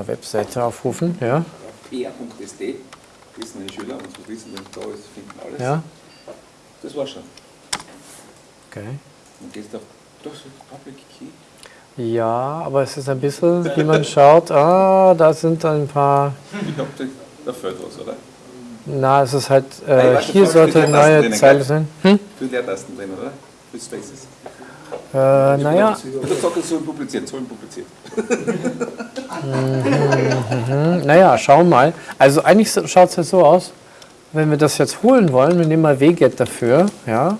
der Webseite aufrufen, ja. pr.sd, wissen meine Schüler, und so wissen, wenn da ist, finden alles. Ja, Das war's schon. okay. Dann gehst auf das Public Key. Ja, aber es ist ein bisschen, wie man schaut, ah, da sind ein paar, Ich glaube, da, fehlt was, oder? na, es ist halt, Nein, äh, warte, hier sollte eine neue Zeile sein. Hm? Viele Leertasten drin, oder? Mit Spaces. Äh, naja, Und das sagt er, sollen publiziert, sollen publiziert. hm, naja, schauen wir mal. Also eigentlich schaut es ja so aus, wenn wir das jetzt holen wollen, wir nehmen mal wget dafür, ja,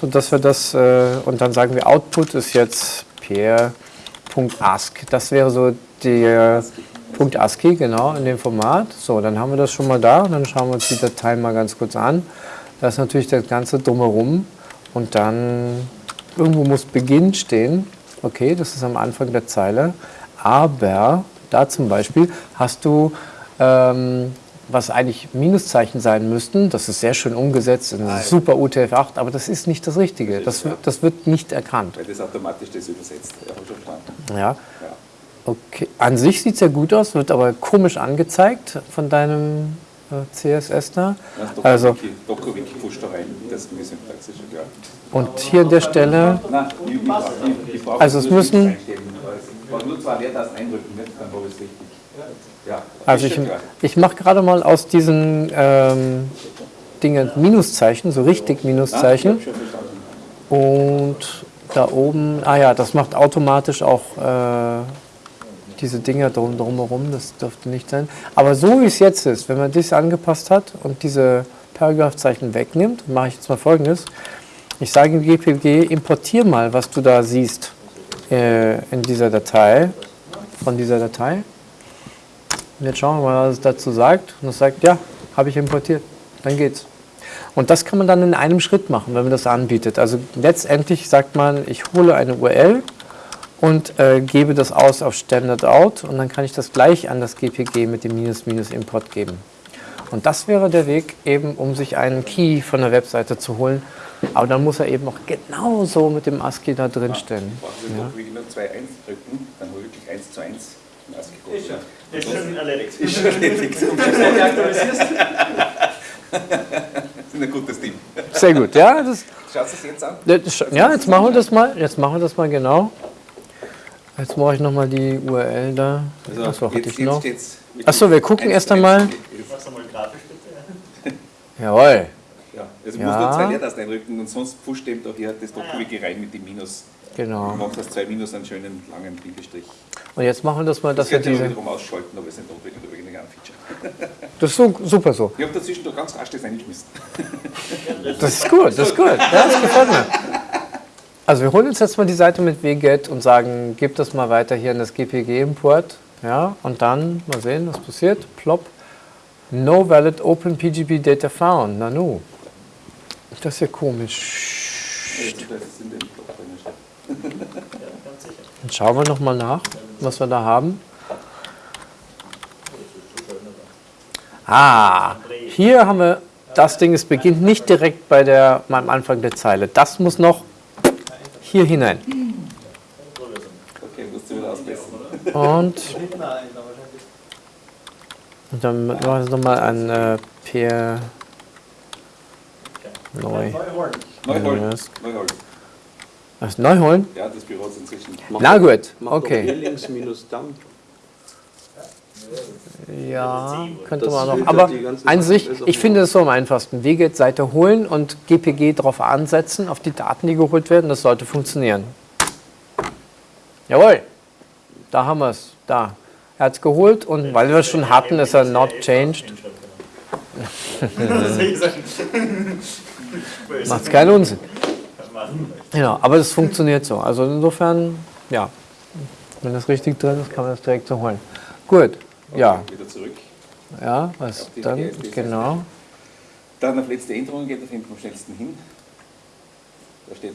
so dass wir das, äh, und dann sagen wir Output ist jetzt per.ask. Das wäre so der Punkt ASCII, genau, in dem Format. So, dann haben wir das schon mal da und dann schauen wir uns die Datei mal ganz kurz an. Da ist natürlich das Ganze drumherum und dann irgendwo muss Beginn stehen. Okay, das ist am Anfang der Zeile. Aber da zum Beispiel hast du, ähm, was eigentlich Minuszeichen sein müssten, das ist sehr schön umgesetzt in super UTF-8, aber das ist nicht das Richtige. Das, wird- das wird nicht erkannt. Weil das automatisch das übersetzt. Ja. Ja. Ja. Okay. An sich sieht es ja gut aus, wird aber komisch angezeigt von deinem äh, CSS da. Ja, Also, DokuWiki pusht da rein, das ist die Syntax, ist schon klar. und hier an der Stelle, Also es müssen- zwei Leertasten eindrücken, nicht? dann es richtig. Ja, also ich, ich mache gerade mal aus diesen ähm, Dingen Minuszeichen, so richtig Minuszeichen. Und da oben, ah ja, das macht automatisch auch äh, diese Dinger drum, drumherum, das dürfte nicht sein. Aber so wie es jetzt ist, wenn man das angepasst hat und diese Paragraphzeichen wegnimmt, mache ich jetzt mal folgendes. Ich sage im GPG, importier mal, was du da siehst äh, in dieser Datei, von dieser Datei. Und jetzt schauen wir mal, was es dazu sagt. Und es sagt, ja, habe ich importiert. Dann geht's. Und das kann man dann in einem Schritt machen, wenn man das anbietet. Also letztendlich sagt man, ich hole eine URL und äh, gebe das aus auf Standard Out und dann kann ich das gleich an das GPG mit dem Minus Minus Import geben. Und das wäre der Weg eben, um sich einen Key von der Webseite zu holen. Aber dann muss er eben auch genauso mit dem ASCII da drin stehen. Brauchen Sie doch wirklich nur 2-1 drücken, dann habe ich wirklich 1 zu 1 im ASCII Ist schon, Ja. ist schon erledigt. Ist schon erledigt. Du aktualisierst, sind ein gutes Team. Sehr gut, ja. Das, Schaut es jetzt an. das- ja, jetzt machen wir das mal. Jetzt machen wir das mal genau. Jetzt mache ich nochmal die URL da. Achso, hatte ich noch. steht's mit Achso, wir gucken erst einmal. machst du mal grafisch bitte. Jawohl. Ja, also Ja. musst nur zwei Leertasten einrücken und sonst pusht dem da hier das DokuWiki rein mit dem Minus. Du Genau. machst aus zwei Minus einen schönen langen Bindestrich. Und jetzt machen wir das mal, Das dass wir könnte ich diese. wiederum ausschalten, aber es ist nicht notwendig, wegen einem Feature. Das ist so, super so. Ich habe dazwischen da ganz rasch das eingeschmissen. Das ist gut, das ist gut. Ja, das gefällt mir. Also wir holen uns jetzt mal die Seite mit wget und sagen, gib das mal weiter hier in das GPG-Import. Ja, und dann mal sehen, was passiert. Plop. No valid open PGP data found. Nanu. Das ist ja komisch. Dann schauen wir nochmal nach, was wir da haben. Ah, hier haben wir, das Ding, es beginnt nicht direkt bei der, am Anfang der Zeile. Das muss noch hier hinein. Okay, musst du wieder ausbessern. Und, und dann machen wir es nochmal an äh, Peer neu. Neuholen. Yes. Neuholen. Was, neu holen? Ja, das Büro ist inzwischen. Na gut, okay. Ja, könnte man noch. Aber an sich, ich finde es so am einfachsten. WGET-Seite holen und GPG drauf ansetzen, auf die Daten, die geholt werden. Das sollte funktionieren. Jawohl, da haben wir es. Da. Er hat es geholt und weil wir es schon hatten, ist er not changed. Macht es keinen Unsinn. Ja, aber das funktioniert so. Also insofern, ja, wenn das richtig drin ist, kann man das direkt so holen. Gut, ja, Wieder zurück. ja, was dann, genau. Dann auf letzte Änderung geht auf hinten am schnellsten hin. Da steht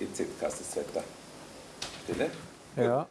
EZ Cast ist zweiter Stelle. Ja.